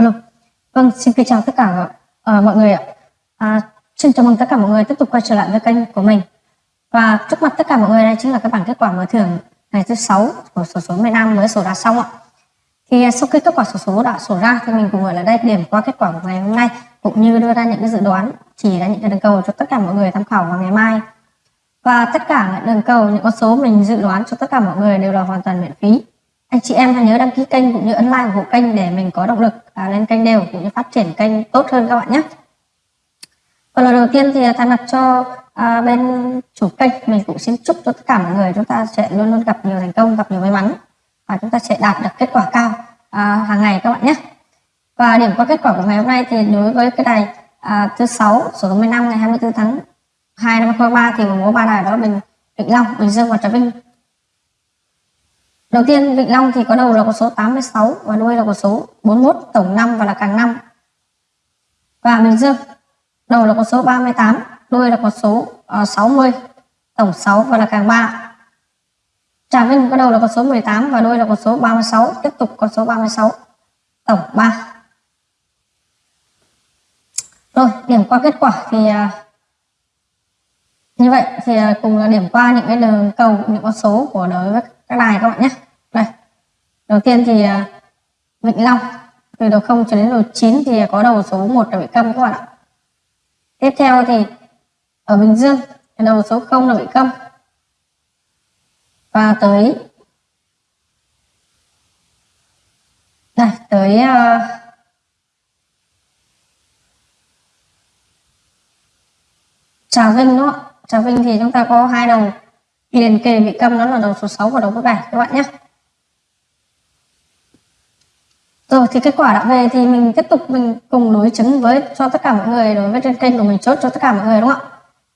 Alo. Vâng, xin kính chào tất cả à, mọi người ạ. À, xin chào mừng tất cả mọi người tiếp tục quay trở lại với kênh của mình. Và trước mặt tất cả mọi người đây chính là cái bảng kết quả mở thưởng ngày thứ sáu của sổ số miền Nam mới sổ ra xong ạ. Thì à, sau khi kết quả sổ số đã sổ ra thì mình cùng ở lại đây điểm qua kết quả của ngày hôm nay cũng như đưa ra những cái dự đoán chỉ ra những cái đường cầu cho tất cả mọi người tham khảo vào ngày mai. Và tất cả những đường cầu những con số mình dự đoán cho tất cả mọi người đều là hoàn toàn miễn phí anh chị em hãy nhớ đăng ký kênh cũng như ấn like ủng hộ kênh để mình có động lực à, lên kênh đều cũng như phát triển kênh tốt hơn các bạn nhé. Còn lần đầu tiên thì thay mặt cho à, bên chủ kênh mình cũng xin chúc cho tất cả mọi người chúng ta sẽ luôn luôn gặp nhiều thành công gặp nhiều may mắn và chúng ta sẽ đạt được kết quả cao à, hàng ngày các bạn nhé. Và điểm qua kết quả của ngày hôm nay thì đối với cái đài à, thứ sáu số 15 ngày 24 tháng 2 năm 2023 thì có ba đài đó mình Vĩnh Long, Bình Dương và Trà Vinh. Đầu tiên Vịnh Long thì có đầu là con số 86 và đuôi là con số 41, tổng 5 và là càng 5. Và Bình Dương đầu là con số 38, đuôi là con số ờ, uh, 60, tổng 6 và là càng 3. Trà Vinh có đầu là con số 18 và đuôi là con số 36, tiếp tục con số 36, tổng 3. Rồi, điểm qua kết quả thì uh, như vậy thì uh, cùng là điểm qua những cái đường cầu, những con số của đối với các đài các bạn nhé đầu tiên thì à, vịnh Long. Từ đầu 0 cho đến đầu 9 thì có đầu số 1 là bị câm các bạn ạ. Tiếp theo thì ở Bình Dương đầu số 0 là bị câm. Và tới đây tới uh, Trà Vinh đúng không Trà Vinh thì chúng ta có hai đầu. Liền kề bị câm đó là đầu số 6 và đầu số 7 các bạn nhé rồi thì kết quả đã về thì mình tiếp tục mình cùng đối chứng với cho tất cả mọi người, đối với trên kênh của mình, chốt cho tất cả mọi người, đúng không ạ?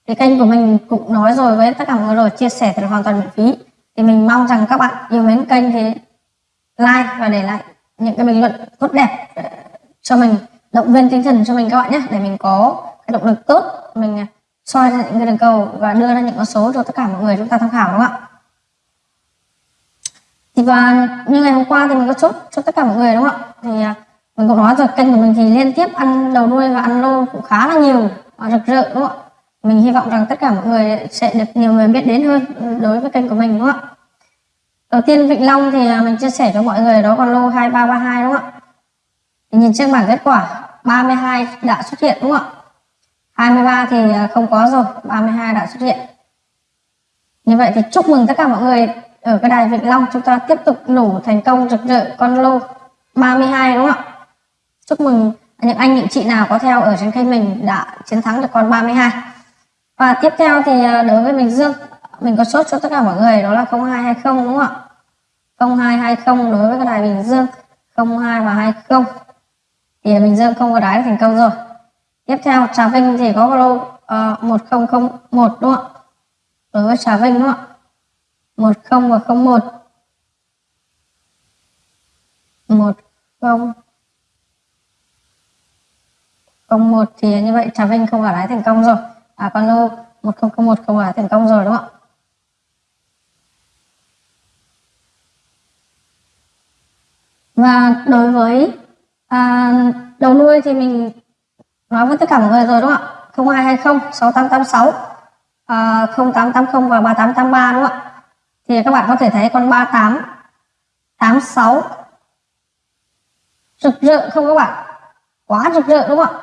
Thì kênh của mình cũng nói rồi với tất cả mọi người rồi, chia sẻ thì là hoàn toàn miễn phí. Thì mình mong rằng các bạn yêu mến kênh thì like và để lại những cái bình luận tốt đẹp ờ, cho mình, động viên tinh thần cho mình các bạn nhé, để mình có cái động lực tốt, mình ờ, soi ra những cái đường cầu và đưa ra những con số cho tất cả mọi người chúng ta tham khảo, đúng không ạ? Và như ngày hôm qua thì mình có chốt cho tất cả mọi người đúng không ạ? Thì à, mình cũng nói rồi, kênh của mình thì liên tiếp ăn đầu đuôi và ăn lô cũng khá là nhiều và rực rỡ đúng không ạ? Mình hy vọng rằng tất cả mọi người sẽ được nhiều người biết đến hơn đối với kênh của mình đúng không ạ? Đầu tiên, Vịnh Long thì à, mình chia sẻ cho mọi người đó còn lô 2332 đúng không ạ? Thì nhìn trên bảng kết quả 32 đã xuất hiện đúng không ạ? 23 thì à, không có rồi 32 đã xuất hiện. Như vậy thì chúc mừng tất cả mọi người ở cái đài Vĩnh Long chúng ta tiếp tục nổ thành công rực rỡ con lô 32 đúng không ạ? Chúc mừng những anh những chị nào có theo ở trên kênh mình đã chiến thắng được con 32 và tiếp theo thì à, đối với Bình Dương mình có chốt cho tất cả mọi người đó là 0220 đúng không ạ? 0220 đối với cái đài Bình Dương 02 và 20 thì Bình Dương không có đái thành công rồi. Tiếp theo Trà Vinh thì có lô à, uh, 1001 đúng không ạ? Đối với Trà Vinh đúng không ạ? 10 và 01 10 01 thì như vậy Trà Vinh không ở lái thành công rồi. À con lô một không không một không lái thành công rồi đúng không ạ? Và đối với à, đầu nuôi thì mình nói với tất cả mọi người rồi đúng không ạ? 0220 6886 à, 0880 và 3883 đúng không ạ? Thì các bạn có thể thấy con 38 86 rực rỡ không các bạn? Quá rực rỡ đúng không ạ?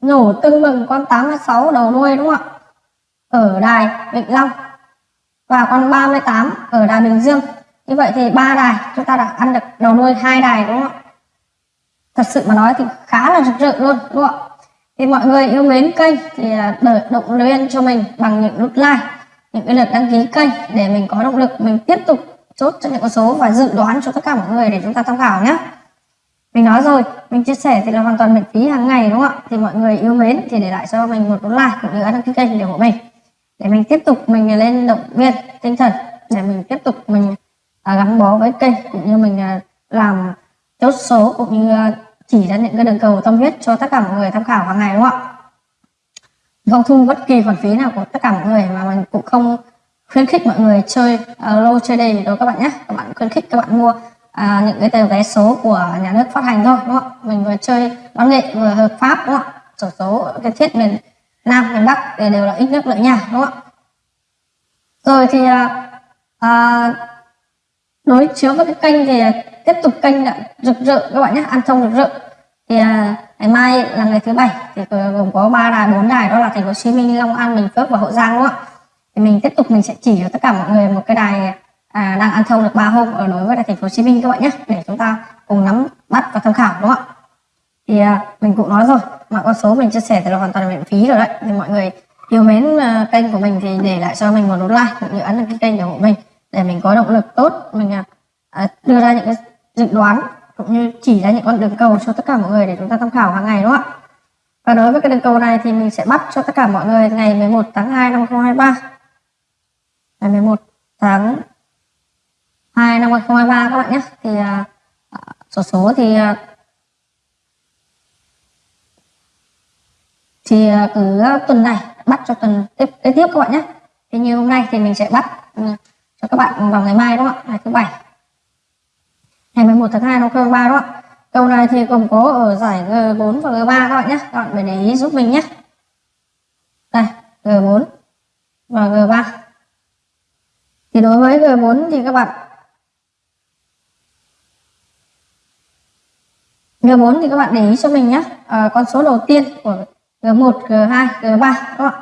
Nổ tưng bừng con 86 đầu đuôi đúng không ạ? Ở đài Vĩnh Long. Và con 38 ở đài Bình Dương. Như vậy thì ba đài, chúng ta đã ăn được đầu đuôi hai đài đúng không ạ? Thật sự mà nói thì khá là rực rỡ luôn, đúng không ạ? Thì mọi người yêu mến kênh thì à, đợi động viên cho mình bằng những nút like những cái lượt đăng ký kênh để mình có động lực mình tiếp tục chốt cho những con số và dự đoán cho tất cả mọi người để chúng ta tham khảo nhé mình nói rồi mình chia sẻ thì là hoàn toàn miễn phí hàng ngày đúng không ạ? Thì mọi người yêu mến thì để lại cho mình một đô like cũng như đăng ký kênh để ủng hộ mình. Để mình tiếp tục mình lên động viên tinh thần để mình tiếp tục mình à, gắn bó với kênh cũng như mình à, làm chốt số cũng như à, chỉ ra những cái đường cầu tâm huyết cho tất cả mọi người tham khảo hàng ngày đúng không ạ? Vâng, không thu bất kỳ khoản phí nào của tất cả mọi người mà mình cũng không khuyến khích mọi người chơi ờ, uh, low chơi đâu các bạn nhé. Các bạn khuyến khích các bạn mua uh, những cái tờ vé số của nhà nước phát hành thôi đúng không mình vừa chơi văn nghệ vừa hợp pháp đúng không sổ số cái thiết miền nam miền bắc để đều là ít nước lợi nhà đúng không rồi thì uh, uh, đối chiếu với cái kênh thì tiếp tục kênh đã rực rỡ các bạn nhé ăn thông rực rỡ thì à, ngày mai là ngày thứ bảy thì gồm có ba đài bốn đài đó là thành phố Hồ Chí Minh Long An Bình Phước và Hậu Giang đúng không ạ? Thì mình tiếp tục mình sẽ chỉ cho tất cả mọi người một cái đài à, đang ăn thông được ba hôm ở đối với thành phố Hồ Chí Minh các bạn nhé để chúng ta cùng nắm bắt và tham khảo đúng không ạ? Thì à, mình cũng nói rồi mọi con số mình chia sẻ thì là hoàn toàn miễn phí rồi đấy. Thì mọi người yêu mến uh, kênh của mình thì để lại cho mình một nút like cũng như ấn đăng ký kênh ủng hộ mình để mình có động lực tốt mình uh, đưa ra những cái dự đoán cũng như chỉ ra những con đường cầu cho tất cả mọi người để chúng ta tham khảo hàng ngày đúng không ạ? Và đối với cái đường cầu này thì mình sẽ bắt cho tất cả mọi người ngày 11 tháng 2 năm 2023 ngày 11 tháng 2 năm 2023 các bạn nhé. Thì uh, số số thì uh, thì uh, cứ tuần này bắt cho tuần tiếp tiếp tiếp các bạn nhé. Thì như hôm nay thì mình sẽ bắt ừ, cho các bạn vào ngày mai đúng không ạ? Ngày thứ bảy ngày 11 tháng 2 nó cơ 3 đó. Câu này thì gồm có ở giải G4 và G3 các bạn nhé. Các bạn phải để ý giúp mình nhé. Đây G4 và G3 thì đối với G4 thì các bạn G4 thì các bạn để ý cho mình nhé. À, con số đầu tiên của G1, G2, G3 các bạn.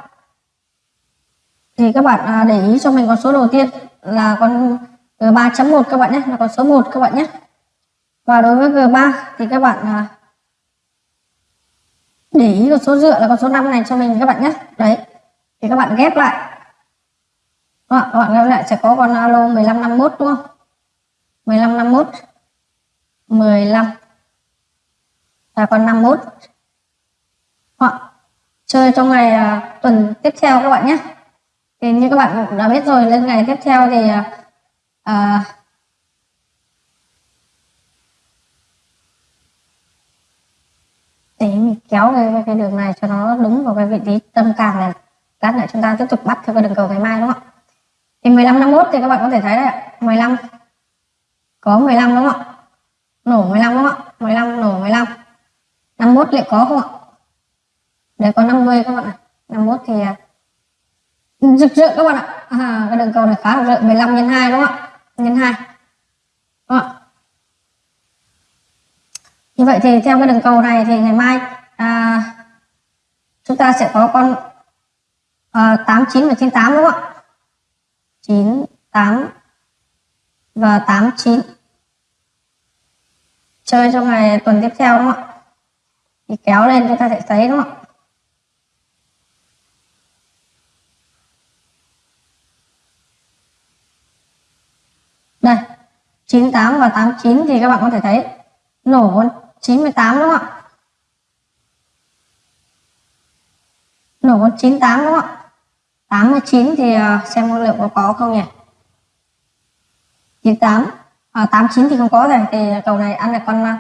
Thì các bạn à, để ý cho mình con số đầu tiên là con G3.1 các bạn nhé là con số 1 các bạn nhé và đối với G3 thì các bạn à, để ý con số dựa là con số 5 này cho mình các bạn nhé. Đấy thì các bạn ghép lại. Đó, các bạn ghép lại sẽ có con alo 1551 đúng không? 1551 15 và con 51 hoặc chơi trong ngày à, tuần tiếp theo các bạn nhé. Thì như các bạn cũng đã biết rồi lên ngày tiếp theo thì à, à để mình kéo cái, cái đường này cho nó đúng vào cái vị trí tâm càng này. Lát nữa chúng ta tiếp tục bắt theo cái đường cầu ngày mai đúng không ạ? Thì 15 51 thì các bạn có thể thấy đấy 15 có 15 đúng không ạ? Nổ 15 đúng không ạ? 15 nổ 15 51 liệu có không ạ? Để có 50 các bạn ạ. 51 thì à, rực rỡ các bạn ạ. À, cái đường cầu này khá là rực 15 nhân 2 đúng không ạ? Nhân 2 đúng không ạ? Như vậy thì theo cái đường cầu này thì ngày mai à, chúng ta sẽ có con à, 89 và 98 đúng không ạ? 98 và 89 chơi trong ngày tuần tiếp theo đúng không ạ? Thì kéo lên chúng ta sẽ thấy đúng không ạ? Đây 98 và 89 thì các bạn có thể thấy nổ 98 đúng không ạ? Nổ con 98 đúng không ạ? 89 thì à, xem liệu có có không nhỉ? 98 à, 89 thì không có rồi thì cầu này ăn được con ờ,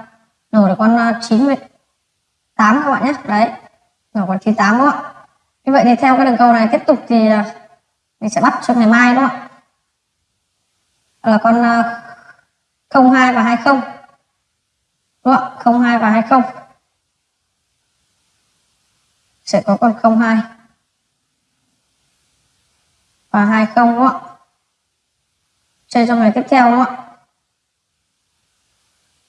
nổ được con ờ, 98 các bạn nhé đấy nổ con 98 đúng không ạ như vậy thì theo cái đường cầu này tiếp tục thì mình sẽ bắt cho ngày mai đúng không ạ là con 02 và 20 đúng không? 02 và 20 sẽ có con 02 và 20 đúng không ạ? Chơi trong ngày tiếp theo đúng không ạ?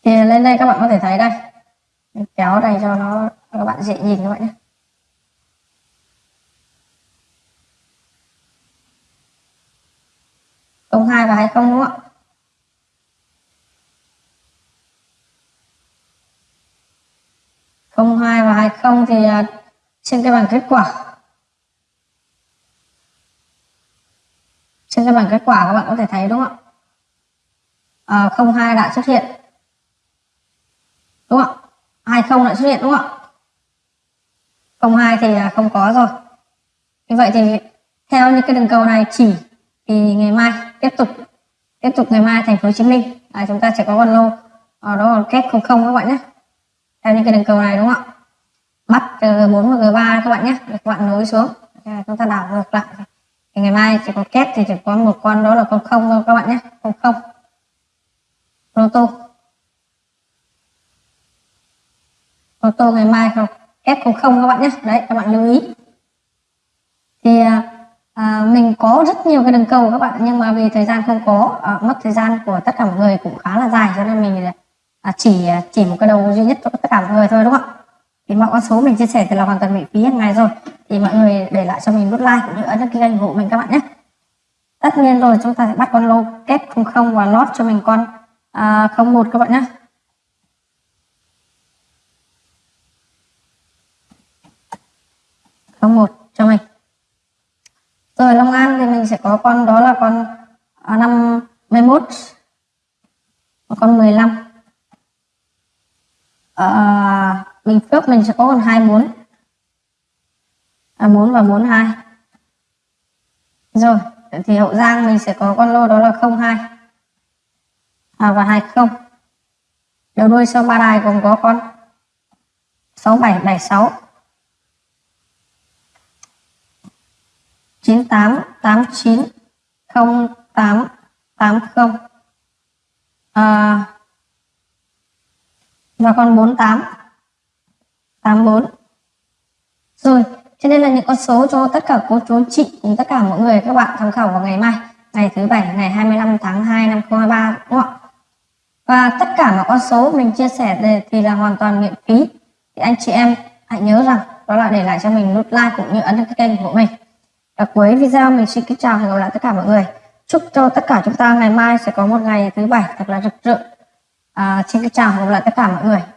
Thì lên đây các bạn có thể thấy đây. Mình Kéo này cho nó các bạn dễ nhìn các bạn nhé. Công hai và 20 đúng không ạ? 02 và 20 thì à, trên cái bảng kết quả. Trên cái bảng kết quả các bạn có thể thấy đúng không ạ? À, 02 đã xuất hiện. Đúng không ạ? 20 đã xuất hiện đúng không ạ? 02 thì à, không có rồi. Như vậy thì theo những cái đường cầu này chỉ thì ngày mai tiếp tục tiếp tục ngày mai thành phố Hồ Chí Minh. À, chúng ta sẽ có con lô à, đó là kết 00 các bạn nhé theo những cái đường cầu này đúng không ạ? Bắt ờ, G4 và G3 các bạn nhé. Các bạn nối xuống. Chúng ta đảo ngược lại. Thì ngày mai chỉ có kép thì chỉ có một con đó là con không thôi các bạn nhé. Con không. Proto Proto ngày mai không? F00 các bạn nhé. Đấy các bạn lưu ý. Thì à, à, mình có rất nhiều cái đường cầu các bạn. Nhưng mà vì thời gian không có à, mất thời gian của tất cả mọi người cũng khá là dài. Cho nên mình à, chỉ à, chỉ một cái đầu duy nhất cho tất cả mọi người thôi đúng không ạ? Thì mọi con số mình chia sẻ thì là hoàn toàn miễn phí hàng ngày rồi. Thì mọi người để lại cho mình nút like cũng như ấn đăng ký kênh ủng hộ mình các bạn nhé. Tất nhiên rồi chúng ta sẽ bắt con lô kép 00 và lót cho mình con à, 01 các bạn nhé. Không một cho mình. Rồi Long An thì mình sẽ có con đó là con 51 và con 15 Ờ, à, Bình Phước mình sẽ có con 24 à, 4 và 42 rồi thì Hậu Giang mình sẽ có con lô đó là 02 à, và 20 đầu đuôi sau ba đài còn có con 6776 98 89 08 80 à, và con 48 84 rồi, cho nên là những con số cho tất cả cô chú anh chị cùng tất cả mọi người các bạn tham khảo vào ngày mai, ngày thứ bảy, ngày 25 tháng 2 năm 2023 đúng không ạ? Và tất cả mọi con số mình chia sẻ đây thì là hoàn toàn miễn phí. Thì anh chị em hãy nhớ rằng đó là để lại cho mình nút like cũng như ấn đăng ký kênh của mình. Ở cuối video mình xin kính chào và hẹn gặp lại tất cả mọi người. Chúc cho tất cả chúng ta ngày mai sẽ có một ngày thứ bảy thật là rực rỡ à, xin chào và gặp lại tất cả mọi người.